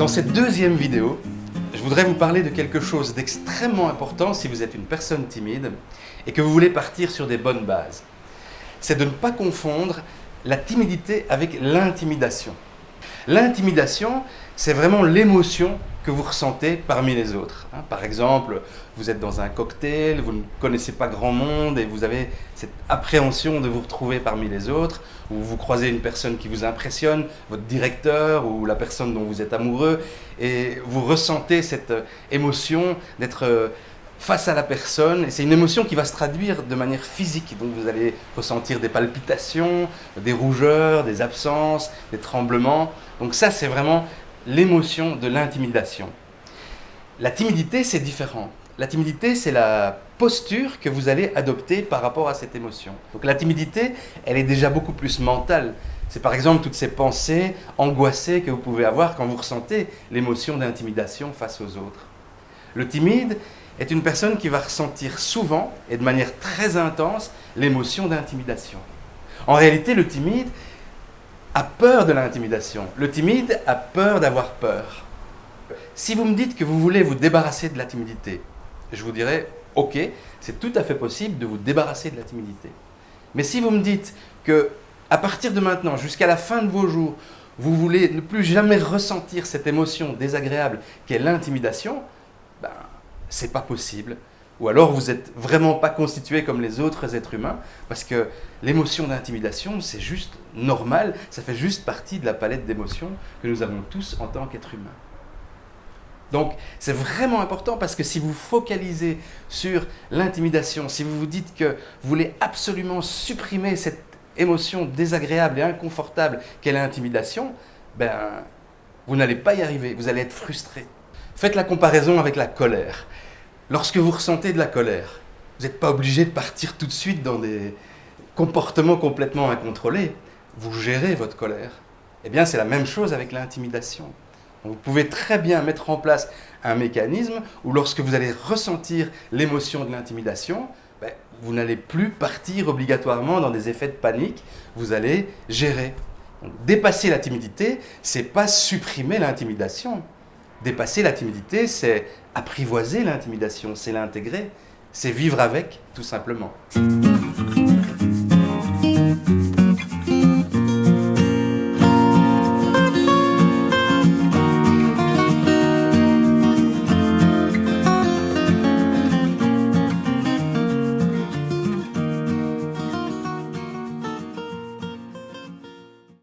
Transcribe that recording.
Dans cette deuxième vidéo, je voudrais vous parler de quelque chose d'extrêmement important si vous êtes une personne timide et que vous voulez partir sur des bonnes bases. C'est de ne pas confondre la timidité avec l'intimidation. L'intimidation, c'est vraiment l'émotion que vous ressentez parmi les autres. Hein. Par exemple, vous êtes dans un cocktail, vous ne connaissez pas grand monde et vous avez cette appréhension de vous retrouver parmi les autres, ou vous croisez une personne qui vous impressionne, votre directeur ou la personne dont vous êtes amoureux, et vous ressentez cette émotion d'être euh, face à la personne, et c'est une émotion qui va se traduire de manière physique, donc vous allez ressentir des palpitations, des rougeurs, des absences, des tremblements, donc ça c'est vraiment l'émotion de l'intimidation. La timidité, c'est différent. La timidité, c'est la posture que vous allez adopter par rapport à cette émotion. Donc la timidité, elle est déjà beaucoup plus mentale. C'est par exemple toutes ces pensées angoissées que vous pouvez avoir quand vous ressentez l'émotion d'intimidation face aux autres. Le timide est une personne qui va ressentir souvent et de manière très intense l'émotion d'intimidation. En réalité, le timide, a peur de l'intimidation. Le timide a peur d'avoir peur. Si vous me dites que vous voulez vous débarrasser de la timidité, je vous dirais, ok, c'est tout à fait possible de vous débarrasser de la timidité. Mais si vous me dites que à partir de maintenant, jusqu'à la fin de vos jours, vous voulez ne plus jamais ressentir cette émotion désagréable qu'est l'intimidation, ben, c'est pas possible ou alors vous n'êtes vraiment pas constitué comme les autres êtres humains, parce que l'émotion d'intimidation, c'est juste normal, ça fait juste partie de la palette d'émotions que nous avons tous en tant qu'êtres humains. Donc c'est vraiment important parce que si vous focalisez sur l'intimidation, si vous vous dites que vous voulez absolument supprimer cette émotion désagréable et inconfortable qu'est l'intimidation, ben, vous n'allez pas y arriver, vous allez être frustré. Faites la comparaison avec la colère. Lorsque vous ressentez de la colère, vous n'êtes pas obligé de partir tout de suite dans des comportements complètement incontrôlés. Vous gérez votre colère. Eh bien, c'est la même chose avec l'intimidation. Vous pouvez très bien mettre en place un mécanisme où lorsque vous allez ressentir l'émotion de l'intimidation, ben, vous n'allez plus partir obligatoirement dans des effets de panique, vous allez gérer. dépasser la timidité, c'est pas supprimer l'intimidation. Dépasser la timidité, c'est apprivoiser l'intimidation, c'est l'intégrer, c'est vivre avec, tout simplement.